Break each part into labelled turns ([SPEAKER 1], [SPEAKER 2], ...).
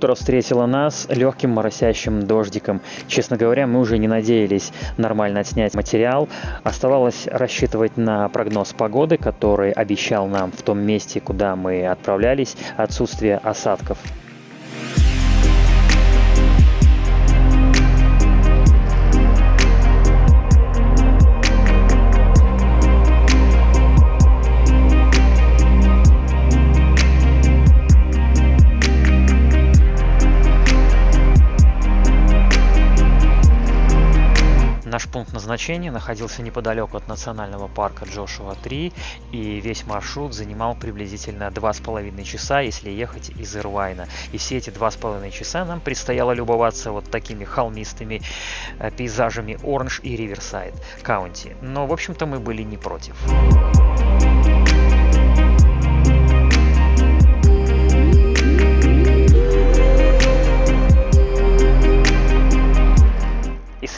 [SPEAKER 1] утро встретило нас легким моросящим дождиком. Честно говоря, мы уже не надеялись нормально отснять материал. Оставалось рассчитывать на прогноз погоды, который обещал нам в том месте, куда мы отправлялись, отсутствие осадков. Назначения находился неподалеку от национального парка Джошуа-3, и весь маршрут занимал приблизительно два с половиной часа, если ехать из Ирвайна. И все эти два с половиной часа нам предстояло любоваться вот такими холмистыми э, пейзажами Оранж и Риверсайд Каунти. Но, в общем-то, мы были не против.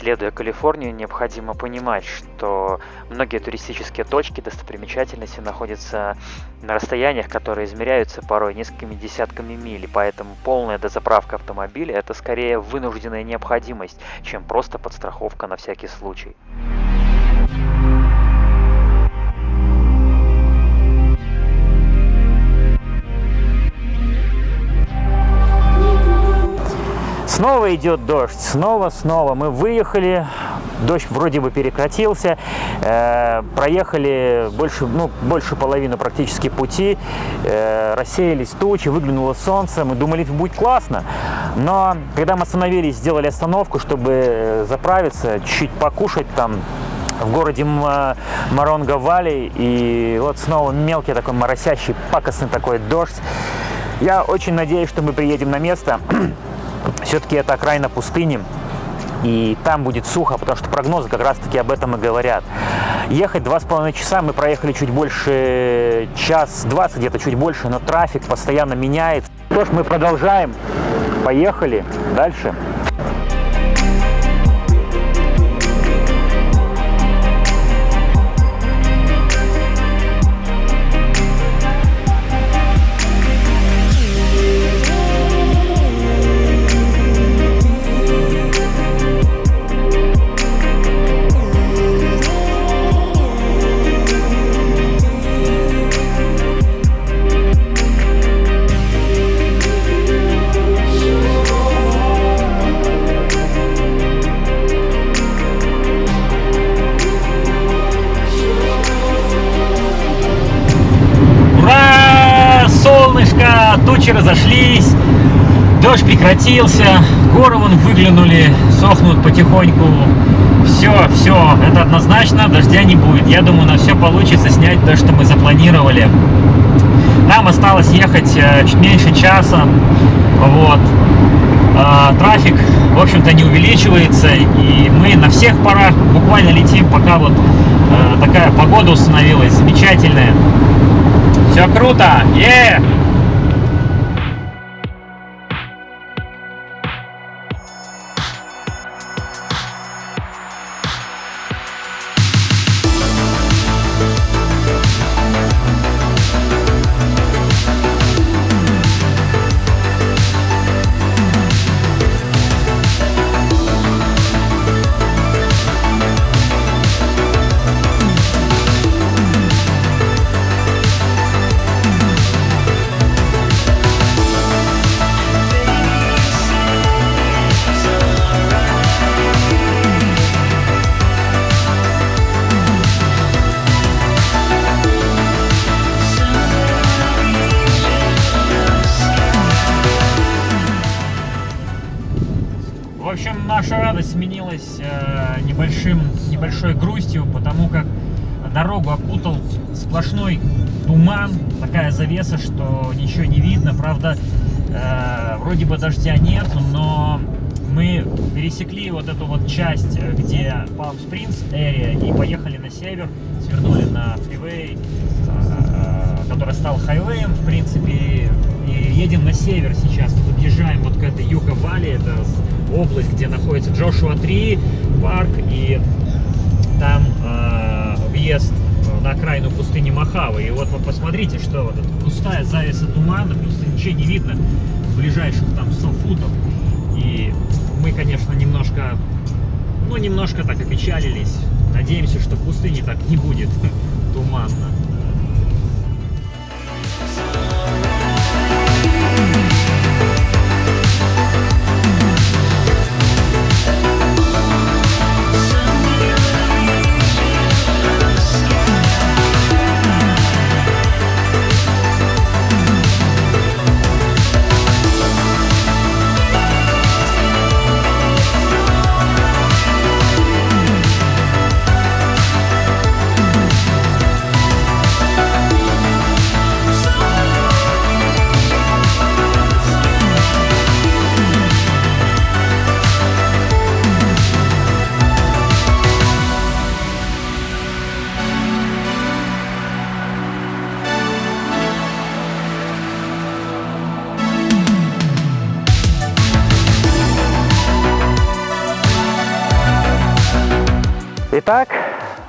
[SPEAKER 1] Исследуя Калифорнию, необходимо понимать, что многие туристические точки, достопримечательности находятся на расстояниях, которые измеряются порой несколькими десятками миль, поэтому полная дозаправка автомобиля – это скорее вынужденная необходимость, чем просто подстраховка на всякий случай. Снова идет дождь, снова, снова. Мы выехали, дождь вроде бы прекратился, э, проехали больше, ну, больше половины практически пути, э, рассеялись тучи, выглянуло солнце, мы думали, будет классно. Но когда мы остановились, сделали остановку, чтобы заправиться, чуть покушать там, в городе Маронга Вали, и вот снова мелкий такой моросящий, пакостный такой дождь. Я очень надеюсь, что мы приедем на место, все-таки это окраина пустыни, и там будет сухо, потому что прогнозы как раз-таки об этом и говорят. Ехать два с половиной часа, мы проехали чуть больше, час двадцать, где-то чуть больше, но трафик постоянно меняется. Что ж, мы продолжаем. Поехали дальше. Тучи разошлись, дождь прекратился, горы вон выглянули, сохнут потихоньку. Все, все, это однозначно, дождя не будет. Я думаю, на все получится снять то, что мы запланировали. Нам осталось ехать э, чуть меньше часа, вот. А, трафик, в общем-то, не увеличивается, и мы на всех парах буквально летим, пока вот э, такая погода установилась замечательная. Все круто! Е! Yeah! Завеса, что ничего не видно. Правда, э, вроде бы дождя нет, но мы пересекли вот эту вот часть, где Palm Springs area, и поехали на север, свернули на фривей, э, который стал хайвеем, в принципе, и едем на север сейчас. Мы подъезжаем вот к этой Юка-Вали, это область, где находится Джошуа 3 парк, и там э, въезд на окраину пустыни Махавы. И вот вы посмотрите, что вот эта пустая завеса тумана, просто ничего не видно ближайших там 100 футов. И мы, конечно, немножко, ну, немножко так опечалились. Надеемся, что в пустыне так не будет туманно.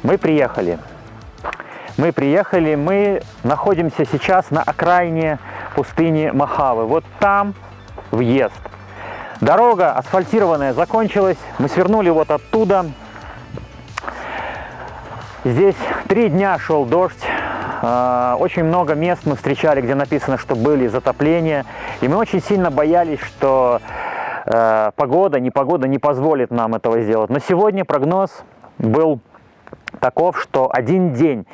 [SPEAKER 1] Мы приехали. Мы приехали, мы находимся сейчас на окраине пустыни Махавы. Вот там въезд. Дорога асфальтированная закончилась. Мы свернули вот оттуда. Здесь три дня шел дождь. А, очень много мест мы встречали, где написано, что были затопления. И мы очень сильно боялись, что э, погода, непогода не позволит нам этого сделать. Но сегодня прогноз был таков, что один день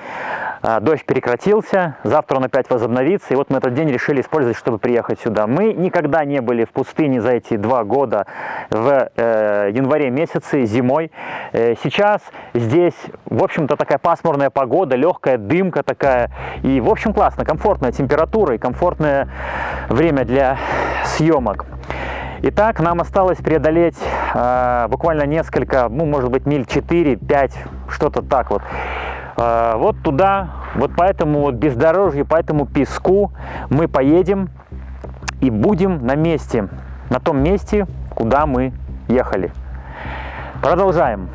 [SPEAKER 1] э, дождь прекратился, завтра он опять возобновится, и вот мы этот день решили использовать, чтобы приехать сюда. Мы никогда не были в пустыне за эти два года в э, январе месяце, зимой. Э, сейчас здесь, в общем-то, такая пасмурная погода, легкая дымка такая, и, в общем, классно, комфортная температура и комфортное время для съемок. Итак, нам осталось преодолеть э, буквально несколько, ну, может быть, миль 4-5, что-то так вот. Э, вот туда, вот по этому вот бездорожью, по этому песку мы поедем и будем на месте, на том месте, куда мы ехали. Продолжаем.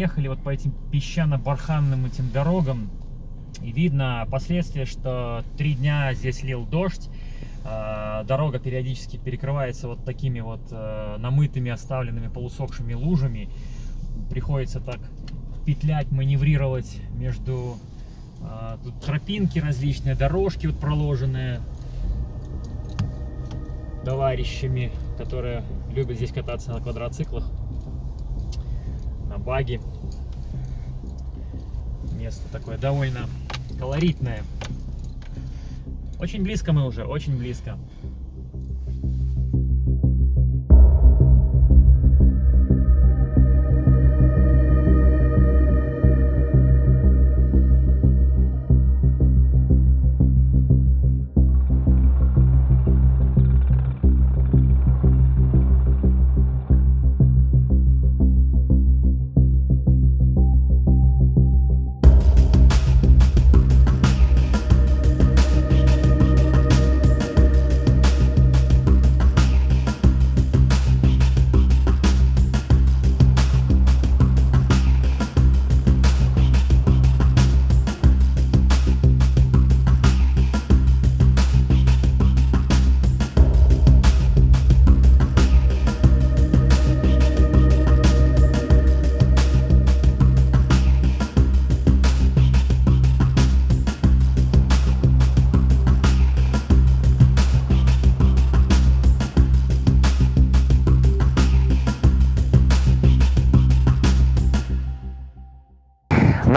[SPEAKER 1] Проехали вот по этим песчано-барханным этим дорогам. И видно последствия, что три дня здесь лил дождь. А, дорога периодически перекрывается вот такими вот э, намытыми, оставленными полусохшими лужами. Приходится так петлять, маневрировать между а, тут тропинки различные, дорожки вот проложенные товарищами, которые любят здесь кататься на квадроциклах баги. Место такое довольно колоритное. Очень близко мы уже, очень близко.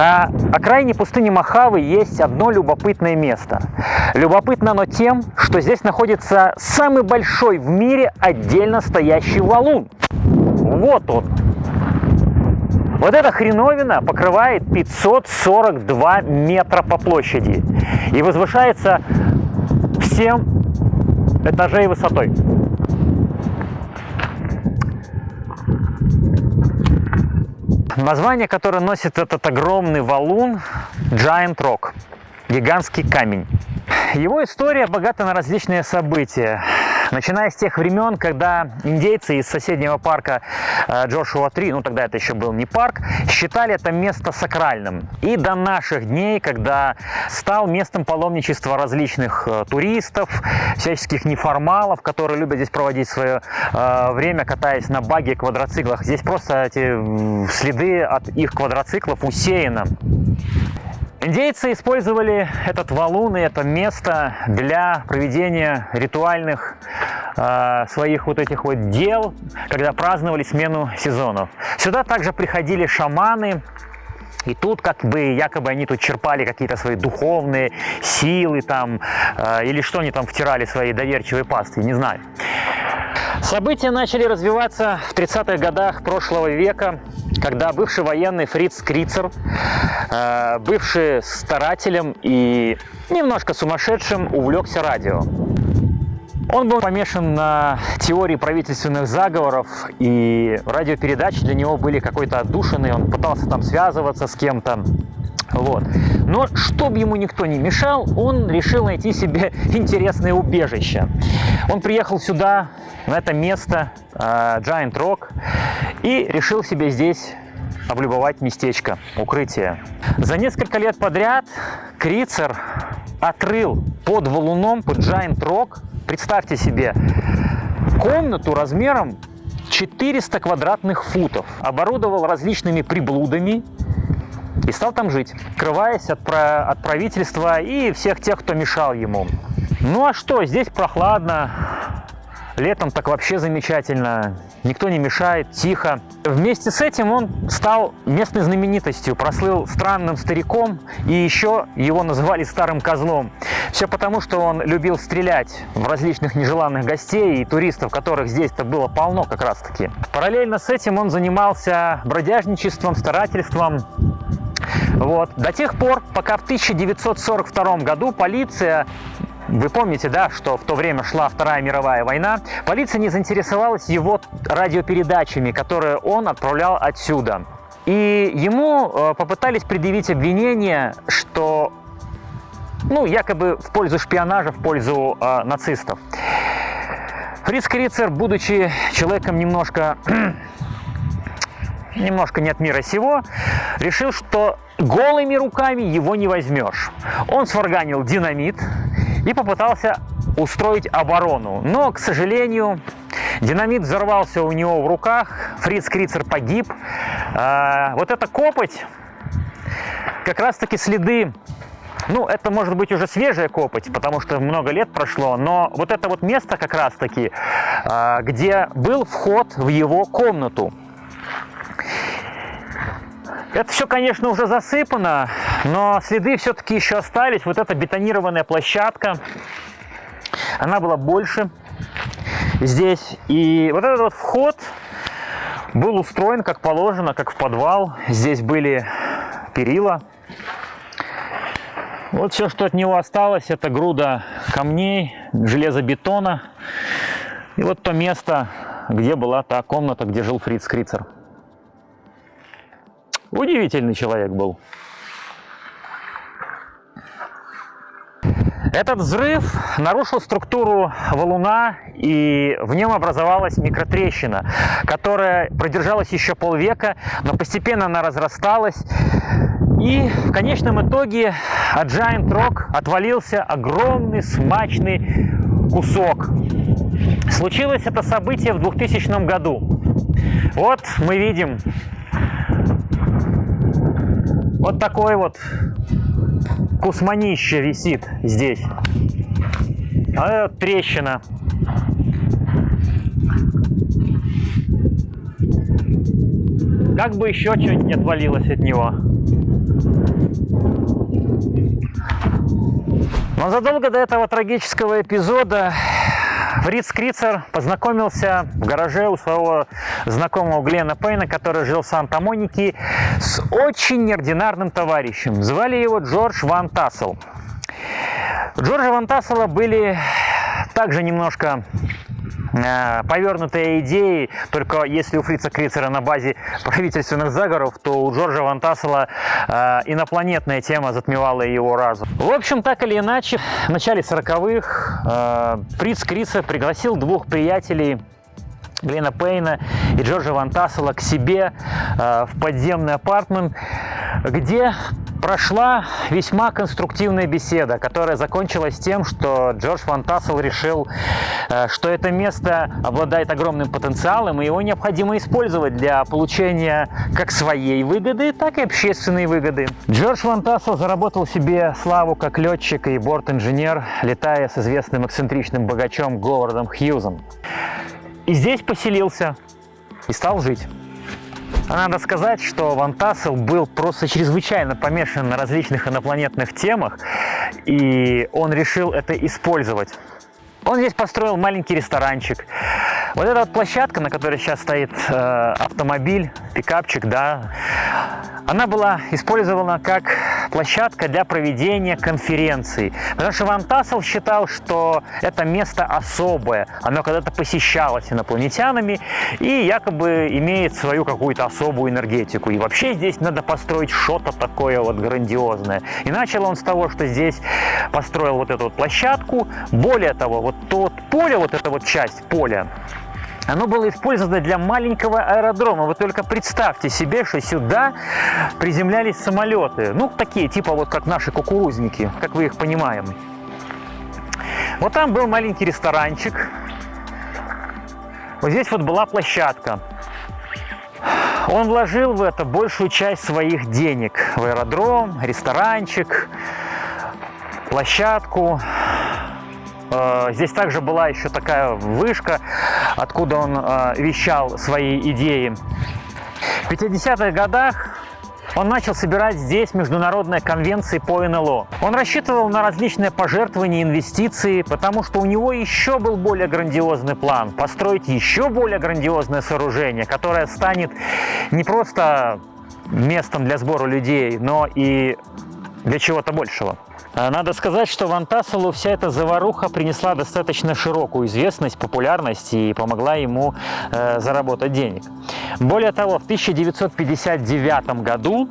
[SPEAKER 1] На окраине пустыни Махавы есть одно любопытное место. Любопытно оно тем, что здесь находится самый большой в мире отдельно стоящий валун. Вот он. Вот эта хреновина покрывает 542 метра по площади и возвышается в 7 этажей высотой. Название, которое носит этот огромный валун – Giant Rock – гигантский камень. Его история богата на различные события. Начиная с тех времен, когда индейцы из соседнего парка э, Джошуа 3, ну тогда это еще был не парк, считали это место сакральным. И до наших дней, когда стал местом паломничества различных э, туристов, всяческих неформалов, которые любят здесь проводить свое э, время, катаясь на баге, квадроциклах. Здесь просто эти следы от их квадроциклов усеяно. Индейцы использовали этот валун и это место для проведения ритуальных э, своих вот этих вот дел, когда праздновали смену сезонов. Сюда также приходили шаманы, и тут как бы якобы они тут черпали какие-то свои духовные силы там, э, или что они там втирали свои доверчивые пасты, не знаю. События начали развиваться в 30-х годах прошлого века, когда бывший военный Фриц Крицер, э, бывший старателем и немножко сумасшедшим, увлекся радио. Он был помешан на теории правительственных заговоров, и радиопередачи для него были какой-то отдушенные, он пытался там связываться с кем-то. Вот. Но чтобы ему никто не мешал, он решил найти себе интересное убежище. Он приехал сюда, на это место, uh, Giant Rock, и решил себе здесь облюбовать местечко, укрытие. За несколько лет подряд Крицер отрыл под валуном, под Giant Rock, представьте себе, комнату размером 400 квадратных футов, оборудовал различными приблудами, и стал там жить, скрываясь от, про... от правительства и всех тех, кто мешал ему. Ну а что, здесь прохладно, летом так вообще замечательно, никто не мешает, тихо. Вместе с этим он стал местной знаменитостью, прослыл странным стариком, и еще его называли старым козлом. Все потому, что он любил стрелять в различных нежеланных гостей и туристов, которых здесь-то было полно как раз-таки. Параллельно с этим он занимался бродяжничеством, старательством, вот. До тех пор, пока в 1942 году полиция вы помните, да, что в то время шла Вторая мировая война, полиция не заинтересовалась его радиопередачами, которые он отправлял отсюда. И ему э, попытались предъявить обвинение, что, ну, якобы в пользу шпионажа, в пользу э, нацистов. Фриц Крицер, будучи человеком немножко немножко не от мира сего, решил, что голыми руками его не возьмешь. Он сварганил динамит и попытался устроить оборону. Но, к сожалению, динамит взорвался у него в руках, Фриц Крицер погиб. А, вот эта копоть, как раз-таки следы ну, это может быть уже свежая копоть, потому что много лет прошло, но вот это вот место как раз-таки, а, где был вход в его комнату. Это все, конечно, уже засыпано, но следы все-таки еще остались. Вот эта бетонированная площадка, она была больше здесь. И вот этот вот вход был устроен как положено, как в подвал. Здесь были перила. Вот все, что от него осталось, это груда камней, железобетона. И вот то место, где была та комната, где жил Фриц Крицер. Удивительный человек был. Этот взрыв нарушил структуру валуна, и в нем образовалась микротрещина, которая продержалась еще полвека, но постепенно она разрасталась. И в конечном итоге от Giant Rock отвалился огромный смачный кусок. Случилось это событие в 2000 году. Вот мы видим вот такой вот кусманище висит здесь. А это трещина. Как бы еще что-нибудь не отвалилось от него. Но задолго до этого трагического эпизода Фриц Крицер познакомился в гараже у своего знакомого Глена Пейна, который жил в Санта-Монике, с очень неординарным товарищем. Звали его Джордж Ван Тассел. Джорджа Ван Тассела были также немножко Э, повернутые идеи, только если у Фрица Крицера на базе правительственных заговоров, то у Джорджа Вантасела э, инопланетная тема затмевала его разум. В общем, так или иначе, в начале 40-х э, Фриц Крицер пригласил двух приятелей Глена Пейна и Джорджа Вантасела к себе э, в подземный апартмент, где прошла весьма конструктивная беседа, которая закончилась тем, что Джордж Ван Тассел решил, э, что это место обладает огромным потенциалом, и его необходимо использовать для получения как своей выгоды, так и общественной выгоды. Джордж Ван Тассел заработал себе славу как летчик и борт-инженер, летая с известным эксцентричным богачом Говардом Хьюзом. И здесь поселился и стал жить. А надо сказать, что Ван Тассел был просто чрезвычайно помешан на различных инопланетных темах, и он решил это использовать. Он здесь построил маленький ресторанчик. Вот эта вот площадка, на которой сейчас стоит э, автомобиль, пикапчик, да, она была использована как площадка для проведения конференций. Потому что Ван Тассел считал, что это место особое. Оно когда-то посещалось инопланетянами и якобы имеет свою какую-то особую энергетику. И вообще здесь надо построить что-то такое вот грандиозное. И начал он с того, что здесь построил вот эту вот площадку. Более того, вот вот поле, вот эта вот часть поля, оно было использовано для маленького аэродрома. Вы только представьте себе, что сюда приземлялись самолеты. Ну, такие, типа вот как наши кукурузники, как вы их понимаем. Вот там был маленький ресторанчик. Вот здесь вот была площадка. Он вложил в это большую часть своих денег. В аэродром, ресторанчик, площадку. Э, здесь также была еще такая вышка, откуда он э, вещал свои идеи. В 50-х годах он начал собирать здесь международные конвенции по НЛО. Он рассчитывал на различные пожертвования и инвестиции, потому что у него еще был более грандиозный план – построить еще более грандиозное сооружение, которое станет не просто местом для сбора людей, но и для чего-то большего. А надо сказать, что Ван Тасселу вся эта заваруха принесла достаточно широкую известность, популярность и помогла ему э, заработать денег. Более того, в 1959 году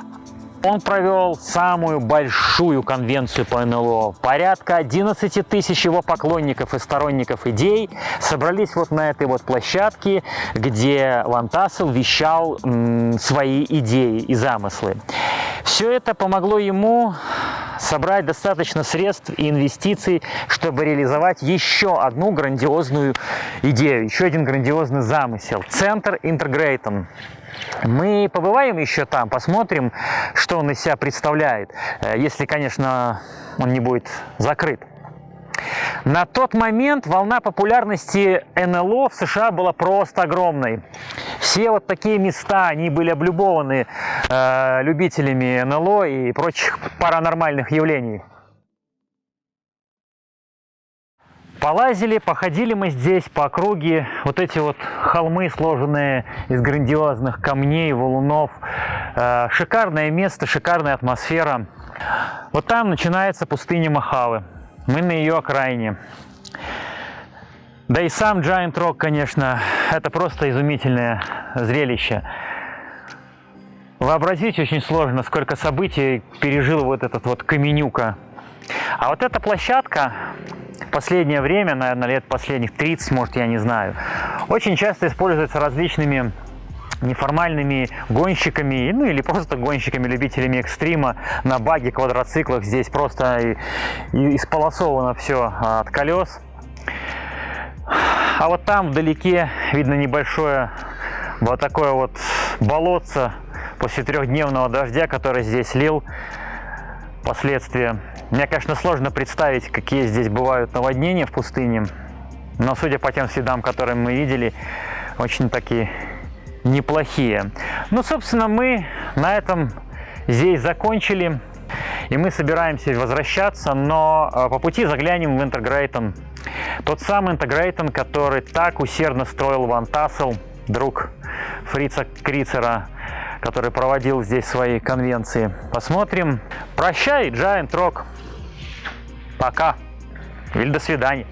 [SPEAKER 1] он провел самую большую конвенцию по НЛО. Порядка 11 тысяч его поклонников и сторонников идей собрались вот на этой вот площадке, где Ван Тассел вещал свои идеи и замыслы. Все это помогло ему собрать достаточно средств и инвестиций, чтобы реализовать еще одну грандиозную идею, еще один грандиозный замысел. Центр Интегрейтон. Мы побываем еще там, посмотрим, что он из себя представляет, э, если, конечно, он не будет закрыт. На тот момент волна популярности НЛО в США была просто огромной. Все вот такие места, они были облюбованы э, любителями НЛО и прочих паранормальных явлений. Полазили, походили мы здесь по округе. Вот эти вот холмы, сложенные из грандиозных камней, валунов. Э, шикарное место, шикарная атмосфера. Вот там начинается пустыня Махавы. Мы на ее окраине. Да и сам Giant Rock, конечно, это просто изумительное зрелище. Вообразить очень сложно, сколько событий пережил вот этот вот Каменюка. А вот эта площадка в последнее время, наверное, лет последних 30, может, я не знаю, очень часто используется различными неформальными гонщиками, ну или просто гонщиками, любителями экстрима на баге, квадроциклах. Здесь просто и, и исполосовано все от колес. А вот там вдалеке видно небольшое вот такое вот болотце после трехдневного дождя, который здесь лил. Последствия. Мне, конечно, сложно представить, какие здесь бывают наводнения в пустыне, но судя по тем следам, которые мы видели, очень такие неплохие. Ну, собственно, мы на этом здесь закончили. И мы собираемся возвращаться, но э, по пути заглянем в Интегрейтон. Тот самый Интегрейтон, который так усердно строил Ван Тассел, друг Фрица Крицера, который проводил здесь свои конвенции. Посмотрим. Прощай, Giant Rock. Пока. Или до свидания.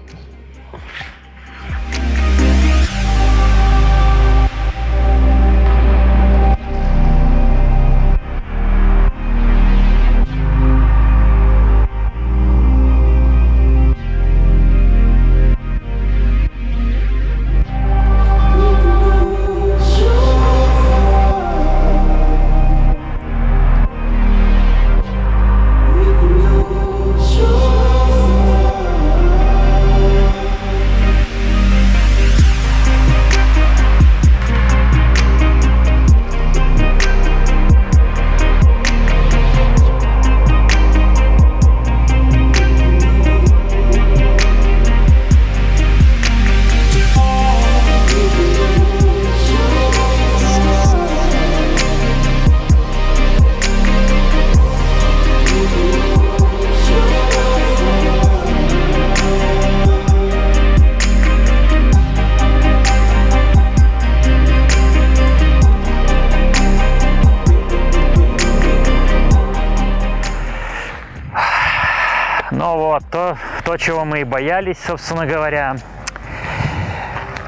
[SPEAKER 1] Вот, то, то, чего мы и боялись, собственно говоря.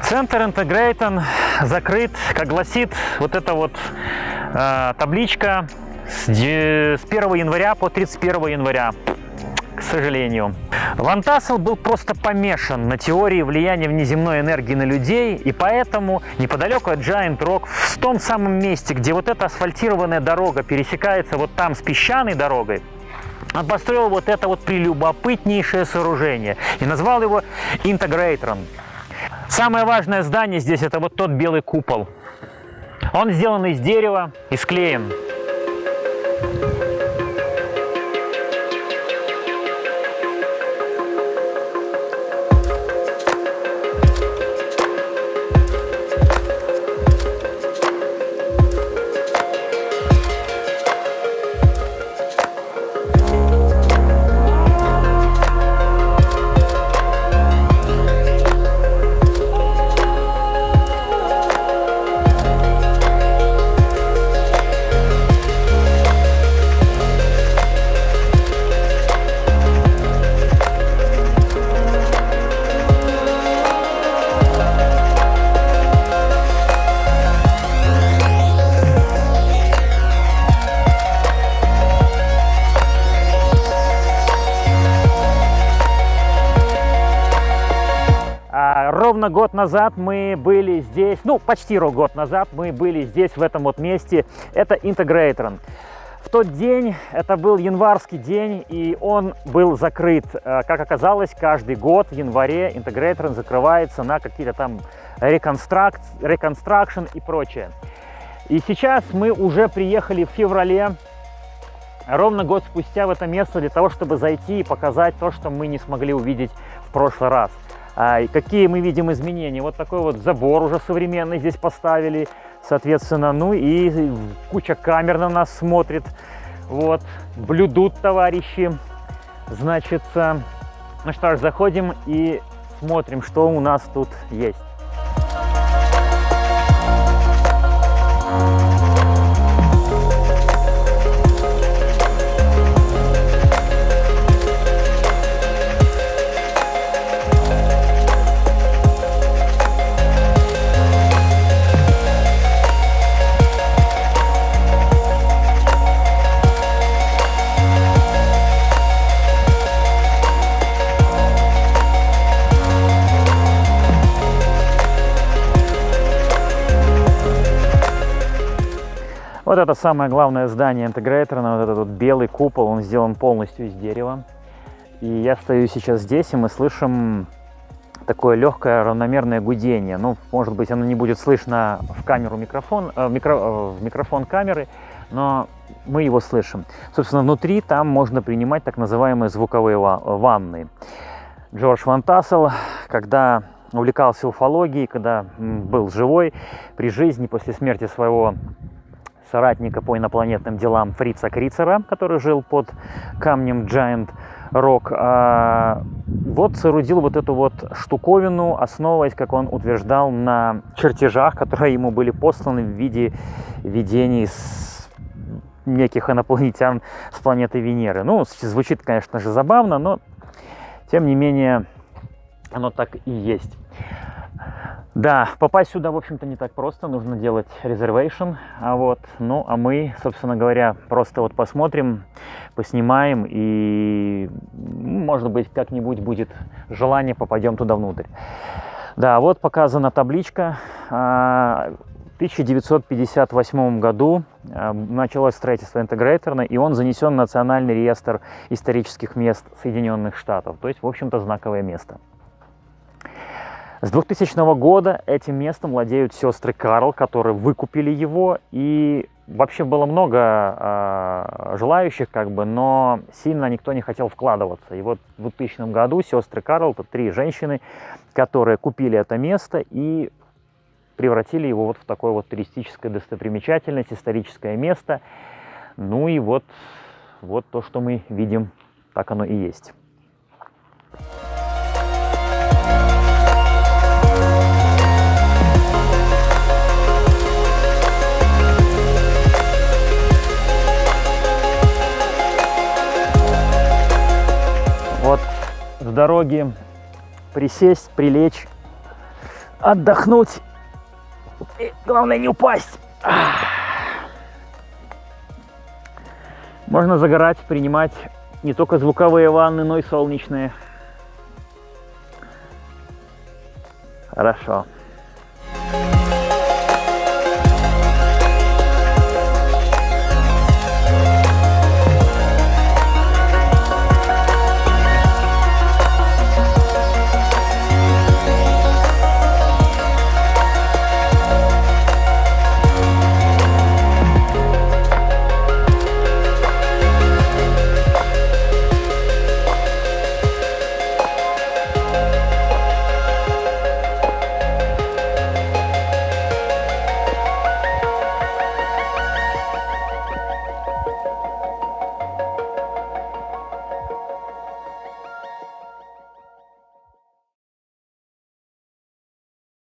[SPEAKER 1] Центр Интегрейтон закрыт, как гласит вот эта вот э, табличка с, с 1 января по 31 января, к сожалению. Ван Тассел был просто помешан на теории влияния внеземной энергии на людей, и поэтому неподалеку от Giant Rock, в том самом месте, где вот эта асфальтированная дорога пересекается вот там с песчаной дорогой, он построил вот это вот прелюбопытнейшее сооружение и назвал его интегрейтором. Самое важное здание здесь это вот тот белый купол. Он сделан из дерева и склеен. Назад мы были здесь, ну, почти год назад мы были здесь, в этом вот месте. Это Интегрейтрон. В тот день, это был январский день, и он был закрыт. Э, как оказалось, каждый год в январе Интегрейтрон закрывается на какие-то там реконстракт, реконстракшн и прочее. И сейчас мы уже приехали в феврале, ровно год спустя в это место для того, чтобы зайти и показать то, что мы не смогли увидеть в прошлый раз. А, какие мы видим изменения? Вот такой вот забор уже современный здесь поставили, соответственно, ну и куча камер на нас смотрит. Вот, блюдут товарищи. Значит, ну что ж, заходим и смотрим, что у нас тут есть. Это самое главное здание интегратора, вот этот вот белый купол, он сделан полностью из дерева. И я стою сейчас здесь, и мы слышим такое легкое равномерное гудение. Ну, может быть, оно не будет слышно в камеру микрофон, э, микро, э, в микрофон камеры, но мы его слышим. Собственно, внутри там можно принимать так называемые звуковые ванны. Джордж Ван Тассел, когда увлекался уфологией, когда был живой, при жизни, после смерти своего соратника по инопланетным делам Фрица Крицера, который жил под камнем Giant Rock, а, вот соорудил вот эту вот штуковину, основываясь, как он утверждал, на чертежах, которые ему были посланы в виде видений с неких инопланетян с планеты Венеры. Ну, звучит, конечно же, забавно, но тем не менее оно так и есть. Да, попасть сюда, в общем-то, не так просто, нужно делать reservation, а вот, ну, а мы, собственно говоря, просто вот посмотрим, поснимаем, и, может быть, как-нибудь будет желание, попадем туда внутрь. Да, вот показана табличка. А, в 1958 году а, началось строительство интегрейторна, и он занесен в Национальный реестр исторических мест Соединенных Штатов, то есть, в общем-то, знаковое место. С 2000 года этим местом владеют сестры Карл, которые выкупили его, и вообще было много э, желающих, как бы, но сильно никто не хотел вкладываться. И вот в 2000 году сестры Карл, это три женщины, которые купили это место и превратили его вот в такое вот туристическое достопримечательность, историческое место. Ну и вот, вот то, что мы видим, так оно и есть. В дороге присесть, прилечь, отдохнуть. И главное не упасть. Можно загорать, принимать не только звуковые ванны, но и солнечные. Хорошо.